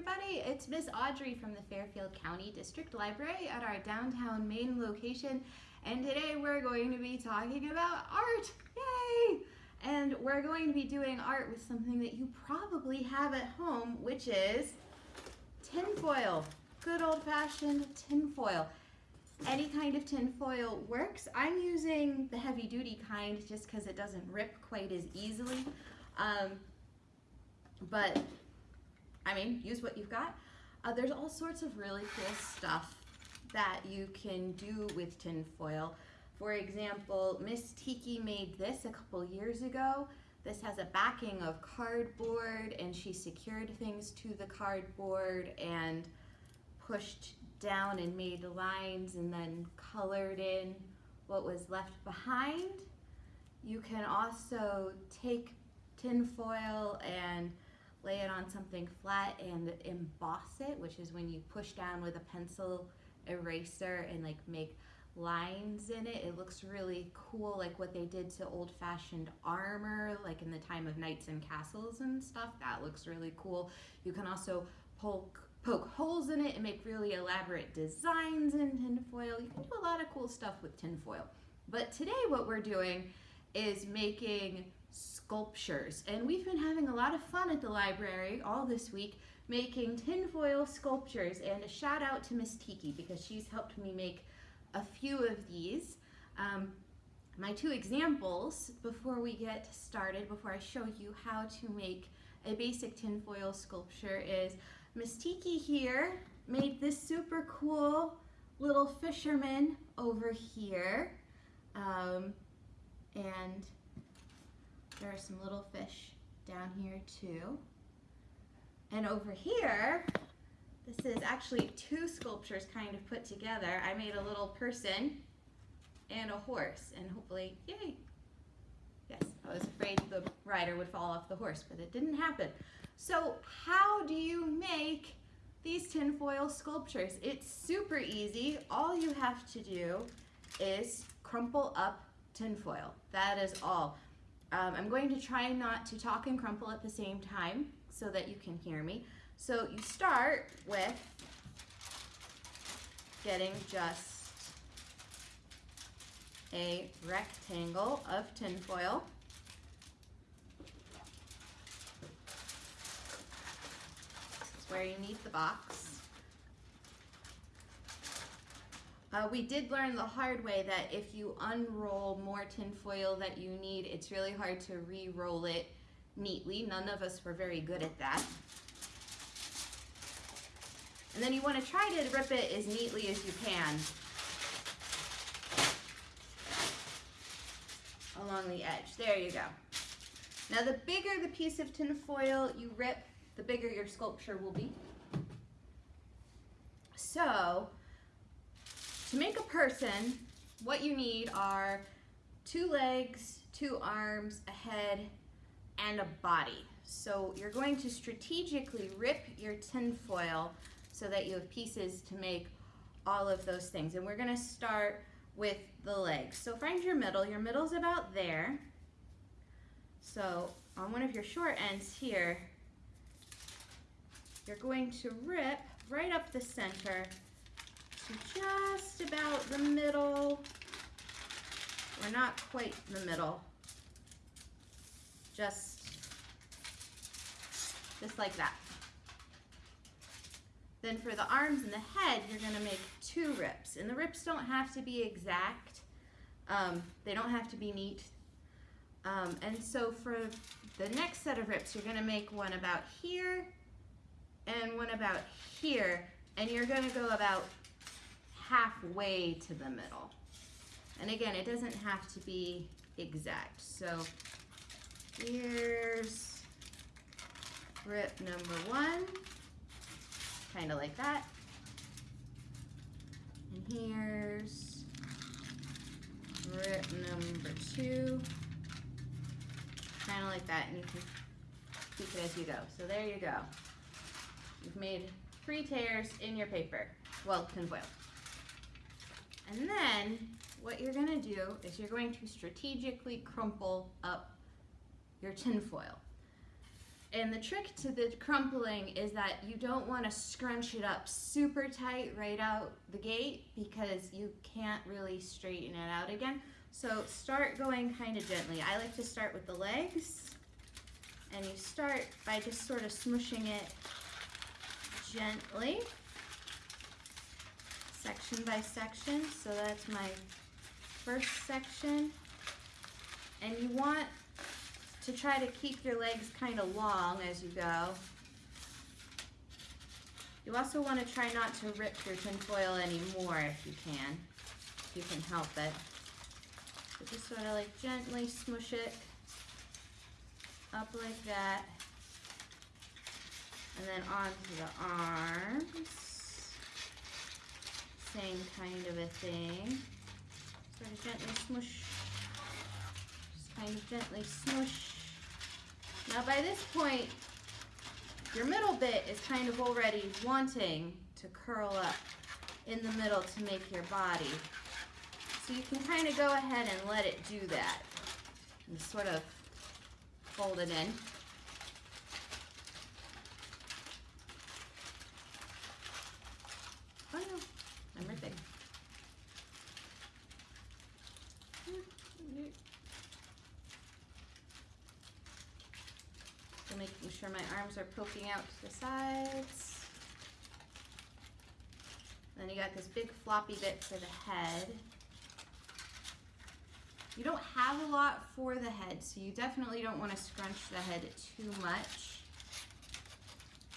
everybody. It's Miss Audrey from the Fairfield County District Library at our downtown main location. And today we're going to be talking about art. Yay! And we're going to be doing art with something that you probably have at home, which is tinfoil. Good old-fashioned tinfoil. Any kind of tinfoil works. I'm using the heavy-duty kind just because it doesn't rip quite as easily. Um, but I mean, use what you've got. Uh, there's all sorts of really cool stuff that you can do with tin foil. For example, Miss Tiki made this a couple years ago. This has a backing of cardboard and she secured things to the cardboard and pushed down and made lines and then colored in what was left behind. You can also take tin foil and lay it on something flat and emboss it, which is when you push down with a pencil eraser and like make lines in it. It looks really cool, like what they did to old-fashioned armor, like in the time of knights and castles and stuff. That looks really cool. You can also poke, poke holes in it and make really elaborate designs in tinfoil. You can do a lot of cool stuff with tinfoil. But today what we're doing is making sculptures. And we've been having a lot of fun at the library all this week making tinfoil sculptures. And a shout out to Miss Tiki because she's helped me make a few of these. Um, my two examples before we get started, before I show you how to make a basic tinfoil sculpture is Miss Tiki here made this super cool little fisherman over here. Um, and there are some little fish down here too. And over here, this is actually two sculptures kind of put together. I made a little person and a horse and hopefully, yay. Yes, I was afraid the rider would fall off the horse, but it didn't happen. So how do you make these tinfoil sculptures? It's super easy. All you have to do is crumple up tinfoil. That is all. Um, I'm going to try not to talk and crumple at the same time so that you can hear me. So you start with getting just a rectangle of tinfoil. Is where you need the box. Uh, we did learn the hard way that if you unroll more tinfoil that you need, it's really hard to re-roll it neatly. None of us were very good at that. And then you want to try to rip it as neatly as you can along the edge. There you go. Now the bigger the piece of tinfoil you rip, the bigger your sculpture will be. So to make a person, what you need are two legs, two arms, a head, and a body. So you're going to strategically rip your tinfoil so that you have pieces to make all of those things. And we're gonna start with the legs. So find your middle. Your middle's about there. So on one of your short ends here, you're going to rip right up the center just about the middle. We're not quite in the middle. Just, just like that. Then for the arms and the head, you're gonna make two rips. And the rips don't have to be exact. Um, they don't have to be neat. Um, and so for the next set of rips, you're gonna make one about here and one about here. And you're gonna go about halfway to the middle. And again, it doesn't have to be exact. So here's rip number one, kind of like that. And here's rip number two, kind of like that. And you can tweak it as you go. So there you go. You've made three tears in your paper. Well, tinfoil. And then what you're gonna do is you're going to strategically crumple up your tinfoil. And the trick to the crumpling is that you don't want to scrunch it up super tight right out the gate because you can't really straighten it out again. So start going kind of gently. I like to start with the legs and you start by just sort of smushing it gently, section by section. So that's my first section. And you want to try to keep your legs kind of long as you go. You also want to try not to rip your tinfoil anymore if you can, if you can help it. So just sort of like gently smush it up like that. And then onto the arms. Same kind of a thing. Sort of gently smush. Just kind of gently smush. Now by this point, your middle bit is kind of already wanting to curl up in the middle to make your body. So you can kind of go ahead and let it do that. And sort of fold it in. Oh no, Ripping. So making sure my arms are poking out to the sides. Then you got this big floppy bit for the head. You don't have a lot for the head, so you definitely don't want to scrunch the head too much.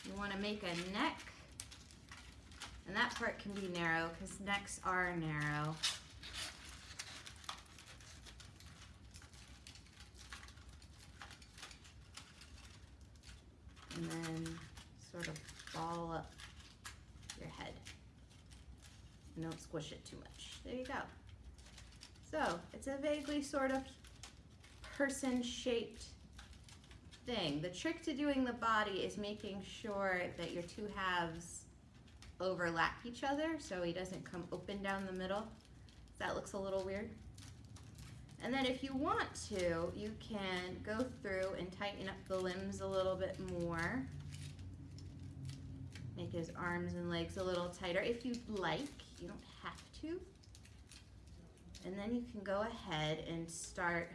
You want to make a neck, and that part can be narrow because necks are narrow. And then sort of ball up your head. And don't squish it too much. There you go. So it's a vaguely sort of person-shaped thing. The trick to doing the body is making sure that your two halves overlap each other so he doesn't come open down the middle. That looks a little weird. And then if you want to, you can go through and tighten up the limbs a little bit more. Make his arms and legs a little tighter if you'd like. You don't have to. And then you can go ahead and start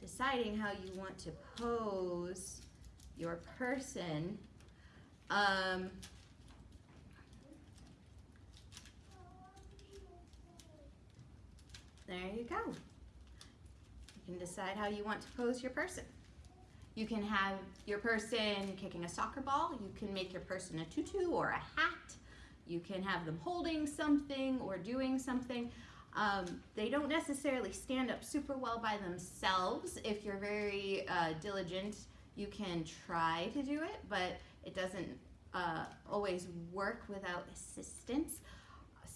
deciding how you want to pose your person. Um, there you go. You can decide how you want to pose your person. You can have your person kicking a soccer ball. You can make your person a tutu or a hat. You can have them holding something or doing something. Um, they don't necessarily stand up super well by themselves. If you're very uh, diligent, you can try to do it, but it doesn't uh, always work without assistance.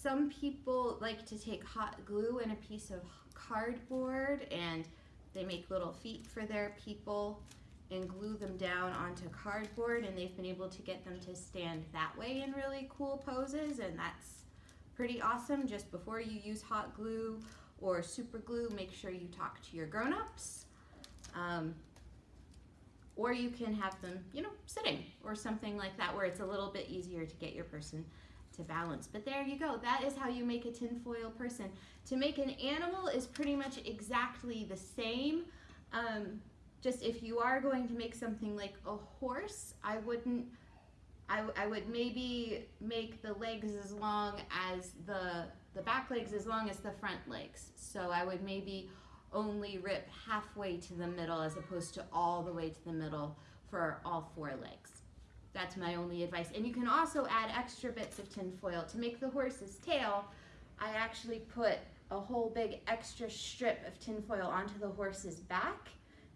Some people like to take hot glue and a piece of cardboard and they make little feet for their people and glue them down onto cardboard and they've been able to get them to stand that way in really cool poses and that's pretty awesome. Just before you use hot glue or super glue, make sure you talk to your grown-ups. Um, or you can have them, you know, sitting or something like that where it's a little bit easier to get your person to balance. But there you go. That is how you make a tinfoil person. To make an animal is pretty much exactly the same. Um, just if you are going to make something like a horse, I wouldn't I, I would maybe make the legs as long as the, the back legs as long as the front legs. So I would maybe only rip halfway to the middle as opposed to all the way to the middle for all four legs. That's my only advice. And you can also add extra bits of tinfoil. To make the horse's tail, I actually put a whole big extra strip of tinfoil onto the horse's back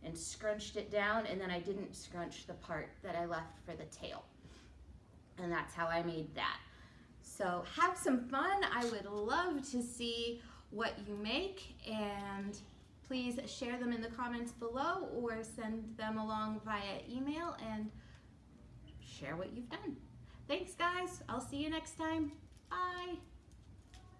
and scrunched it down and then I didn't scrunch the part that I left for the tail and that's how I made that. So have some fun. I would love to see what you make and please share them in the comments below or send them along via email and share what you've done. Thanks guys. I'll see you next time. Bye.